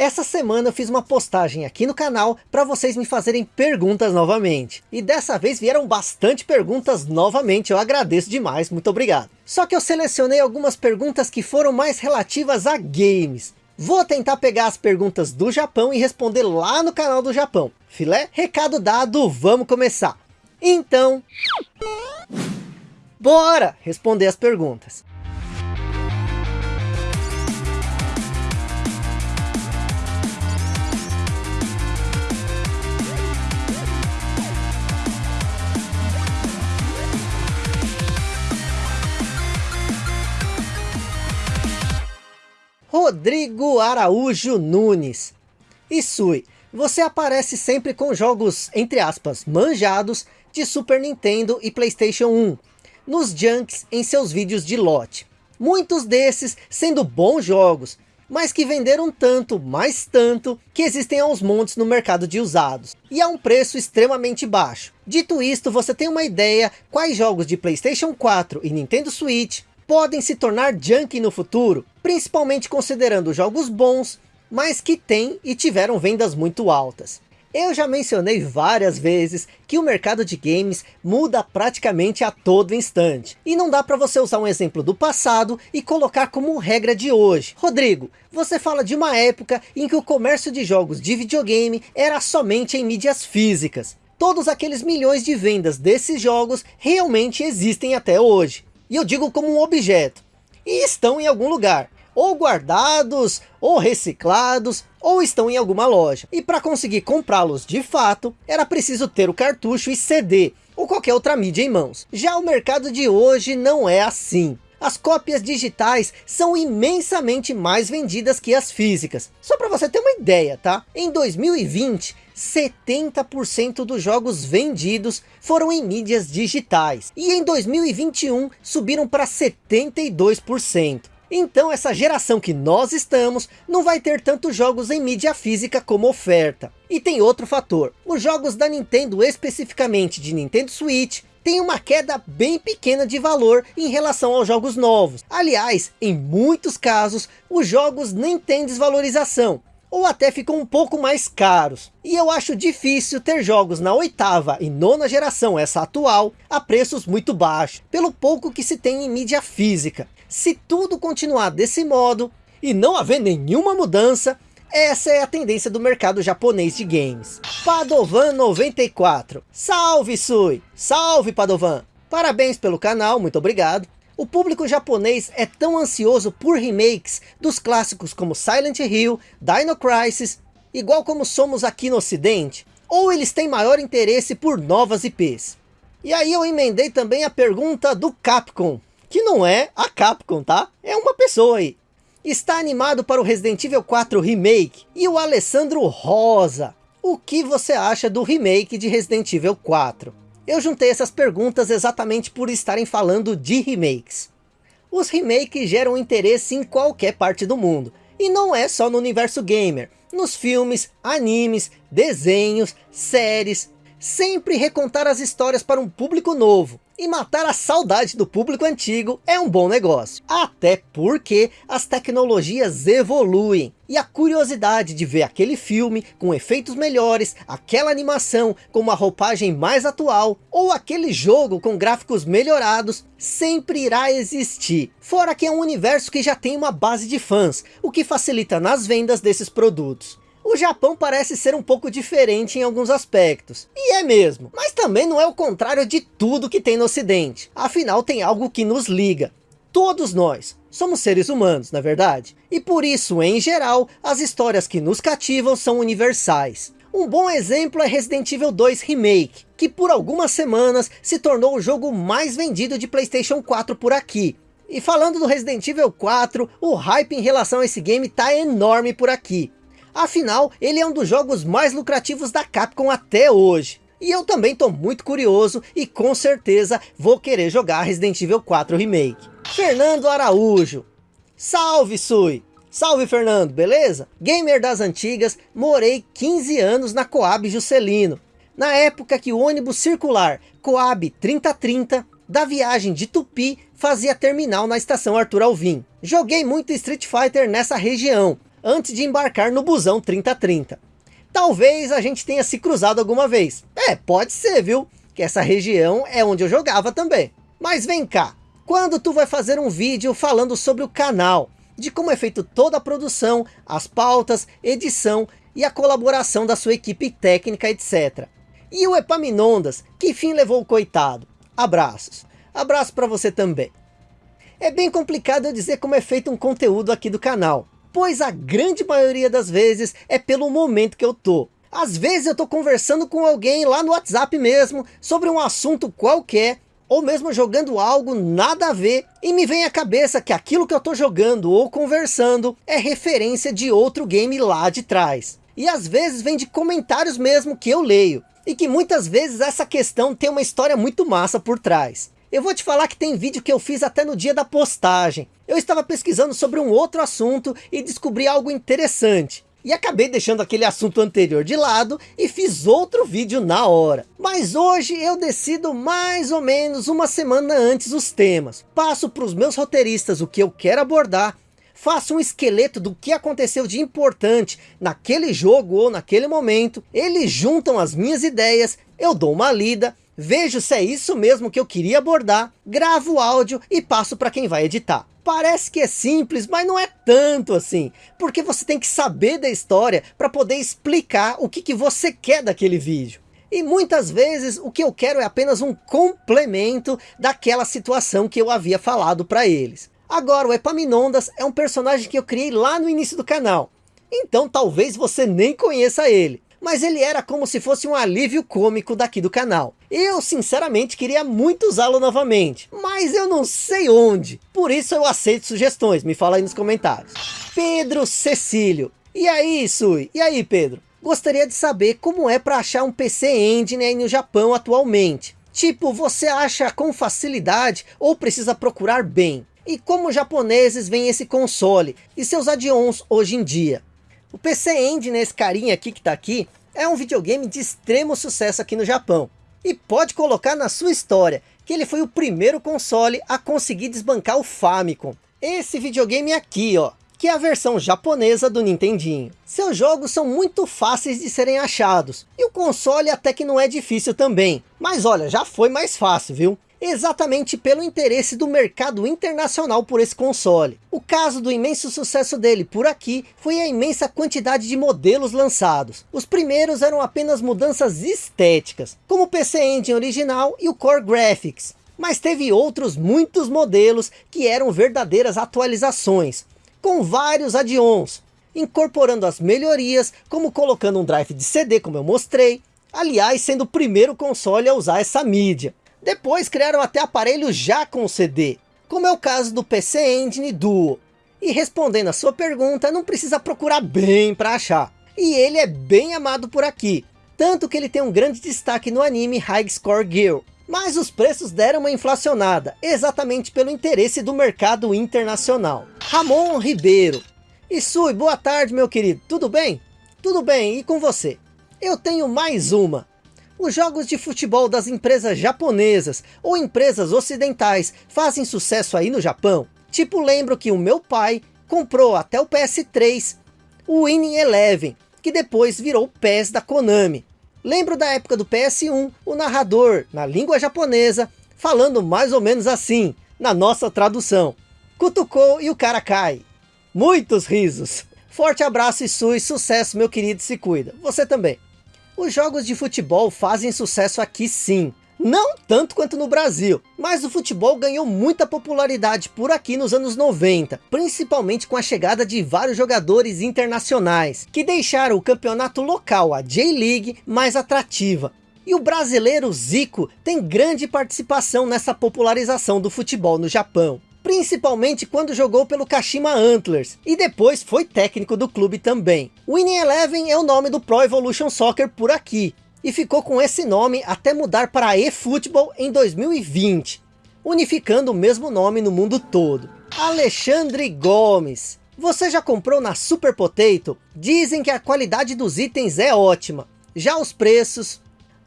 Essa semana eu fiz uma postagem aqui no canal para vocês me fazerem perguntas novamente. E dessa vez vieram bastante perguntas novamente, eu agradeço demais, muito obrigado. Só que eu selecionei algumas perguntas que foram mais relativas a games. Vou tentar pegar as perguntas do Japão e responder lá no canal do Japão. Filé? Recado dado, vamos começar. Então... Bora responder as perguntas. Rodrigo Araújo Nunes. Isui, você aparece sempre com jogos, entre aspas, manjados de Super Nintendo e Playstation 1, nos junks em seus vídeos de lote. Muitos desses sendo bons jogos, mas que venderam tanto, mais tanto, que existem aos montes no mercado de usados. E a um preço extremamente baixo. Dito isto, você tem uma ideia quais jogos de Playstation 4 e Nintendo Switch podem se tornar junk no futuro, principalmente considerando jogos bons, mas que têm e tiveram vendas muito altas. Eu já mencionei várias vezes que o mercado de games muda praticamente a todo instante. E não dá para você usar um exemplo do passado e colocar como regra de hoje. Rodrigo, você fala de uma época em que o comércio de jogos de videogame era somente em mídias físicas. Todos aqueles milhões de vendas desses jogos realmente existem até hoje. E eu digo como um objeto. E estão em algum lugar. Ou guardados, ou reciclados, ou estão em alguma loja. E para conseguir comprá-los de fato, era preciso ter o cartucho e CD, ou qualquer outra mídia em mãos. Já o mercado de hoje não é assim. As cópias digitais são imensamente mais vendidas que as físicas. Só para você ter uma ideia, tá? Em 2020, 70% dos jogos vendidos foram em mídias digitais. E em 2021 subiram para 72%. Então essa geração que nós estamos não vai ter tantos jogos em mídia física como oferta. E tem outro fator, os jogos da Nintendo especificamente de Nintendo Switch tem uma queda bem pequena de valor em relação aos jogos novos. Aliás, em muitos casos, os jogos nem têm desvalorização ou até ficam um pouco mais caros. E eu acho difícil ter jogos na oitava e nona geração, essa atual, a preços muito baixos, pelo pouco que se tem em mídia física. Se tudo continuar desse modo, e não haver nenhuma mudança, essa é a tendência do mercado japonês de games. Padovan 94. Salve Sui! Salve Padovan! Parabéns pelo canal, muito obrigado. O público japonês é tão ansioso por remakes dos clássicos como Silent Hill, Dino Crisis, igual como somos aqui no ocidente? Ou eles têm maior interesse por novas IPs? E aí eu emendei também a pergunta do Capcom, que não é a Capcom, tá? É uma pessoa aí. Está animado para o Resident Evil 4 Remake? E o Alessandro Rosa, o que você acha do remake de Resident Evil 4? Eu juntei essas perguntas exatamente por estarem falando de remakes. Os remakes geram interesse em qualquer parte do mundo. E não é só no universo gamer. Nos filmes, animes, desenhos, séries. Sempre recontar as histórias para um público novo e matar a saudade do público antigo é um bom negócio. Até porque as tecnologias evoluem. E a curiosidade de ver aquele filme com efeitos melhores, aquela animação com uma roupagem mais atual, ou aquele jogo com gráficos melhorados, sempre irá existir. Fora que é um universo que já tem uma base de fãs, o que facilita nas vendas desses produtos. O Japão parece ser um pouco diferente em alguns aspectos. E é mesmo. Mas também não é o contrário de tudo que tem no ocidente. Afinal tem algo que nos liga. Todos nós somos seres humanos, na é verdade? E por isso, em geral, as histórias que nos cativam são universais. Um bom exemplo é Resident Evil 2 Remake, que por algumas semanas se tornou o jogo mais vendido de Playstation 4 por aqui. E falando do Resident Evil 4, o hype em relação a esse game tá enorme por aqui. Afinal, ele é um dos jogos mais lucrativos da Capcom até hoje. E eu também estou muito curioso e com certeza vou querer jogar Resident Evil 4 Remake. Fernando Araújo. Salve Sui! Salve Fernando, beleza? Gamer das antigas, morei 15 anos na Coab Juscelino. Na época que o ônibus circular Coab 3030 da viagem de Tupi fazia terminal na estação Arthur Alvim. Joguei muito Street Fighter nessa região, antes de embarcar no busão 3030. Talvez a gente tenha se cruzado alguma vez. É, pode ser, viu? Que essa região é onde eu jogava também. Mas vem cá, quando tu vai fazer um vídeo falando sobre o canal, de como é feito toda a produção, as pautas, edição e a colaboração da sua equipe técnica, etc. E o Epaminondas, que fim levou o coitado? Abraços. Abraço para você também. É bem complicado eu dizer como é feito um conteúdo aqui do canal, pois a grande maioria das vezes é pelo momento que eu tô. Às vezes eu tô conversando com alguém lá no WhatsApp mesmo, sobre um assunto qualquer, ou mesmo jogando algo nada a ver, e me vem à cabeça que aquilo que eu tô jogando ou conversando é referência de outro game lá de trás. E às vezes vem de comentários mesmo que eu leio, e que muitas vezes essa questão tem uma história muito massa por trás. Eu vou te falar que tem vídeo que eu fiz até no dia da postagem. Eu estava pesquisando sobre um outro assunto e descobri algo interessante. E acabei deixando aquele assunto anterior de lado e fiz outro vídeo na hora. Mas hoje eu decido mais ou menos uma semana antes os temas. Passo para os meus roteiristas o que eu quero abordar. Faço um esqueleto do que aconteceu de importante naquele jogo ou naquele momento. Eles juntam as minhas ideias, eu dou uma lida vejo se é isso mesmo que eu queria abordar, gravo o áudio e passo para quem vai editar. Parece que é simples, mas não é tanto assim, porque você tem que saber da história para poder explicar o que, que você quer daquele vídeo. E muitas vezes o que eu quero é apenas um complemento daquela situação que eu havia falado para eles. Agora o Epaminondas é um personagem que eu criei lá no início do canal. Então talvez você nem conheça ele mas ele era como se fosse um alívio cômico daqui do canal. Eu sinceramente queria muito usá-lo novamente, mas eu não sei onde. Por isso eu aceito sugestões, me fala aí nos comentários. Pedro Cecílio. E aí, Sui? E aí, Pedro? Gostaria de saber como é para achar um PC Engine aí no Japão atualmente. Tipo, você acha com facilidade ou precisa procurar bem? E como japoneses vem esse console e seus add-ons hoje em dia? O PC Engine, esse carinha aqui que tá aqui, é um videogame de extremo sucesso aqui no Japão. E pode colocar na sua história, que ele foi o primeiro console a conseguir desbancar o Famicom. Esse videogame aqui, ó, que é a versão japonesa do Nintendinho. Seus jogos são muito fáceis de serem achados, e o console até que não é difícil também. Mas olha, já foi mais fácil, viu? Exatamente pelo interesse do mercado internacional por esse console. O caso do imenso sucesso dele por aqui foi a imensa quantidade de modelos lançados. Os primeiros eram apenas mudanças estéticas, como o PC Engine original e o Core Graphics. Mas teve outros muitos modelos que eram verdadeiras atualizações, com vários add-ons, incorporando as melhorias, como colocando um drive de CD, como eu mostrei, aliás sendo o primeiro console a usar essa mídia. Depois criaram até aparelhos já com CD, como é o caso do PC Engine Duo. E respondendo a sua pergunta, não precisa procurar bem para achar. E ele é bem amado por aqui, tanto que ele tem um grande destaque no anime High Score Girl. Mas os preços deram uma inflacionada, exatamente pelo interesse do mercado internacional. Ramon Ribeiro. Isui, boa tarde meu querido, tudo bem? Tudo bem, e com você? Eu tenho mais uma. Os jogos de futebol das empresas japonesas ou empresas ocidentais fazem sucesso aí no Japão? Tipo, lembro que o meu pai comprou até o PS3 o Winning Eleven, que depois virou o PES da Konami. Lembro da época do PS1, o narrador, na língua japonesa, falando mais ou menos assim, na nossa tradução. Cutucou e o cara cai. Muitos risos. Forte abraço e sui, sucesso meu querido, se cuida. Você também. Os jogos de futebol fazem sucesso aqui sim. Não tanto quanto no Brasil, mas o futebol ganhou muita popularidade por aqui nos anos 90, principalmente com a chegada de vários jogadores internacionais, que deixaram o campeonato local, a J-League, mais atrativa. E o brasileiro Zico tem grande participação nessa popularização do futebol no Japão principalmente quando jogou pelo Kashima Antlers, e depois foi técnico do clube também. Winning Eleven é o nome do Pro Evolution Soccer por aqui, e ficou com esse nome até mudar para eFootball em 2020, unificando o mesmo nome no mundo todo. Alexandre Gomes. Você já comprou na Super Potato? Dizem que a qualidade dos itens é ótima. Já os preços...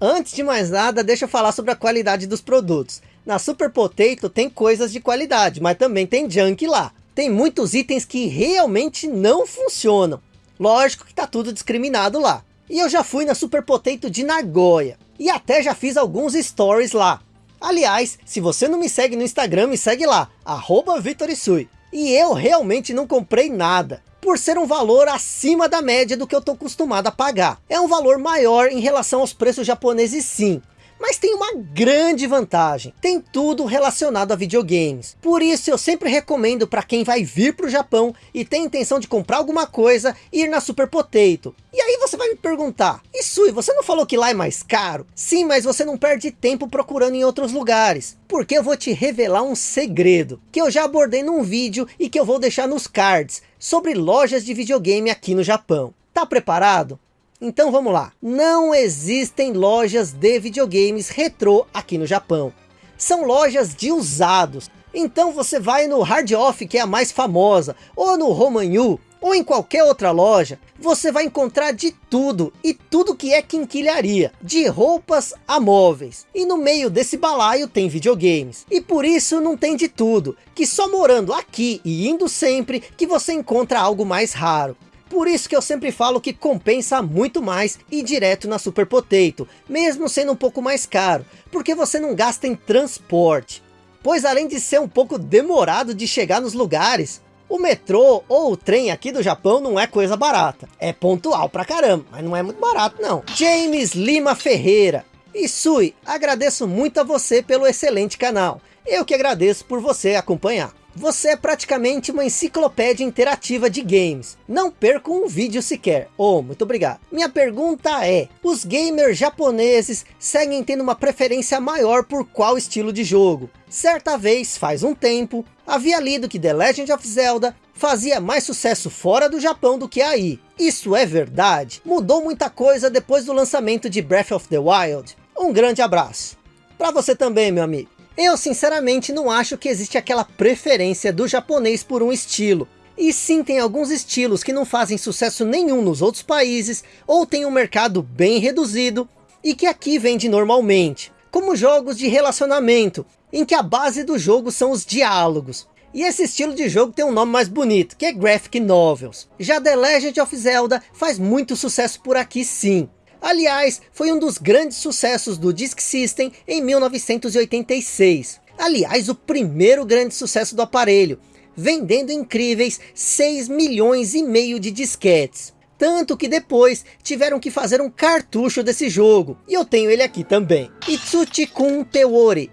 Antes de mais nada, deixa eu falar sobre a qualidade dos produtos. Na Super Potato tem coisas de qualidade, mas também tem junk lá. tem muitos itens que realmente não funcionam. Lógico que tá tudo discriminado lá. E eu já fui na Super Potato de Nagoya. E até já fiz alguns stories lá. Aliás, se você não me segue no Instagram, me segue lá. Arroba Vitorisui. E eu realmente não comprei nada. Por ser um valor acima da média do que eu tô acostumado a pagar. É um valor maior em relação aos preços japoneses sim. Mas tem uma grande vantagem, tem tudo relacionado a videogames. Por isso eu sempre recomendo para quem vai vir para o Japão e tem intenção de comprar alguma coisa, ir na Super Potato. E aí você vai me perguntar, Isui, você não falou que lá é mais caro? Sim, mas você não perde tempo procurando em outros lugares. Porque eu vou te revelar um segredo, que eu já abordei num vídeo e que eu vou deixar nos cards, sobre lojas de videogame aqui no Japão. Tá preparado? Então vamos lá. Não existem lojas de videogames retrô aqui no Japão. São lojas de usados. Então você vai no Hard Off, que é a mais famosa, ou no Romanyu, ou em qualquer outra loja, você vai encontrar de tudo, e tudo que é quinquilharia, de roupas a móveis. E no meio desse balaio tem videogames. E por isso não tem de tudo, que só morando aqui e indo sempre, que você encontra algo mais raro. Por isso que eu sempre falo que compensa muito mais ir direto na Super Potato, mesmo sendo um pouco mais caro, porque você não gasta em transporte. Pois além de ser um pouco demorado de chegar nos lugares, o metrô ou o trem aqui do Japão não é coisa barata. É pontual pra caramba, mas não é muito barato não. James Lima Ferreira. E Sui, agradeço muito a você pelo excelente canal. Eu que agradeço por você acompanhar. Você é praticamente uma enciclopédia interativa de games. Não perca um vídeo sequer. Oh, muito obrigado. Minha pergunta é, os gamers japoneses seguem tendo uma preferência maior por qual estilo de jogo? Certa vez, faz um tempo, havia lido que The Legend of Zelda fazia mais sucesso fora do Japão do que aí. Isso é verdade? Mudou muita coisa depois do lançamento de Breath of the Wild? Um grande abraço. Para você também, meu amigo. Eu sinceramente não acho que existe aquela preferência do japonês por um estilo. E sim tem alguns estilos que não fazem sucesso nenhum nos outros países, ou tem um mercado bem reduzido, e que aqui vende normalmente. Como jogos de relacionamento, em que a base do jogo são os diálogos. E esse estilo de jogo tem um nome mais bonito, que é Graphic Novels. Já The Legend of Zelda faz muito sucesso por aqui sim. Aliás, foi um dos grandes sucessos do Disk System em 1986. Aliás, o primeiro grande sucesso do aparelho, vendendo incríveis 6 milhões e meio de disquetes. Tanto que depois tiveram que fazer um cartucho desse jogo. E eu tenho ele aqui também. Itsuchi-kun Teori.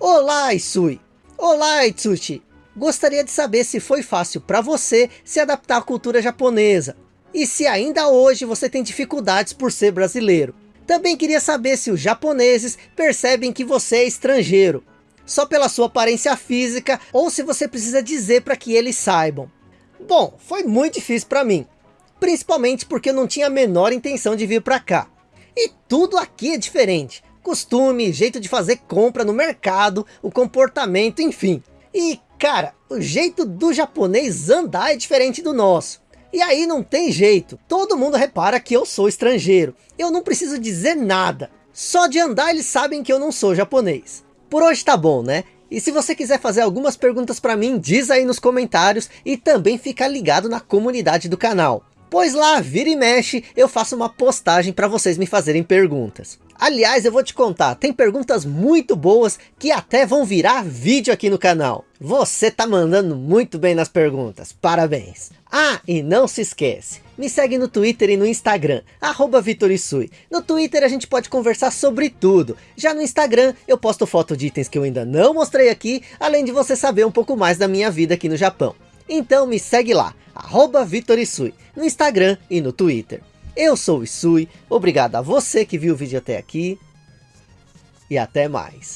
Olá, Isui. Olá, Itsuchi. Gostaria de saber se foi fácil para você se adaptar à cultura japonesa e se ainda hoje você tem dificuldades por ser brasileiro. Também queria saber se os japoneses percebem que você é estrangeiro, só pela sua aparência física, ou se você precisa dizer para que eles saibam. Bom, foi muito difícil para mim, principalmente porque eu não tinha a menor intenção de vir para cá. E tudo aqui é diferente, costume, jeito de fazer compra no mercado, o comportamento, enfim. E cara, o jeito do japonês andar é diferente do nosso. E aí não tem jeito, todo mundo repara que eu sou estrangeiro. Eu não preciso dizer nada, só de andar eles sabem que eu não sou japonês. Por hoje tá bom, né? E se você quiser fazer algumas perguntas para mim, diz aí nos comentários e também fica ligado na comunidade do canal. Pois lá, vira e mexe, eu faço uma postagem para vocês me fazerem perguntas. Aliás, eu vou te contar, tem perguntas muito boas que até vão virar vídeo aqui no canal. Você tá mandando muito bem nas perguntas, parabéns. Ah, e não se esquece, me segue no Twitter e no Instagram, arroba Vitorisui. No Twitter a gente pode conversar sobre tudo. Já no Instagram eu posto foto de itens que eu ainda não mostrei aqui, além de você saber um pouco mais da minha vida aqui no Japão. Então me segue lá, arroba Vitorisui, no Instagram e no Twitter. Eu sou o Isui, obrigado a você que viu o vídeo até aqui e até mais.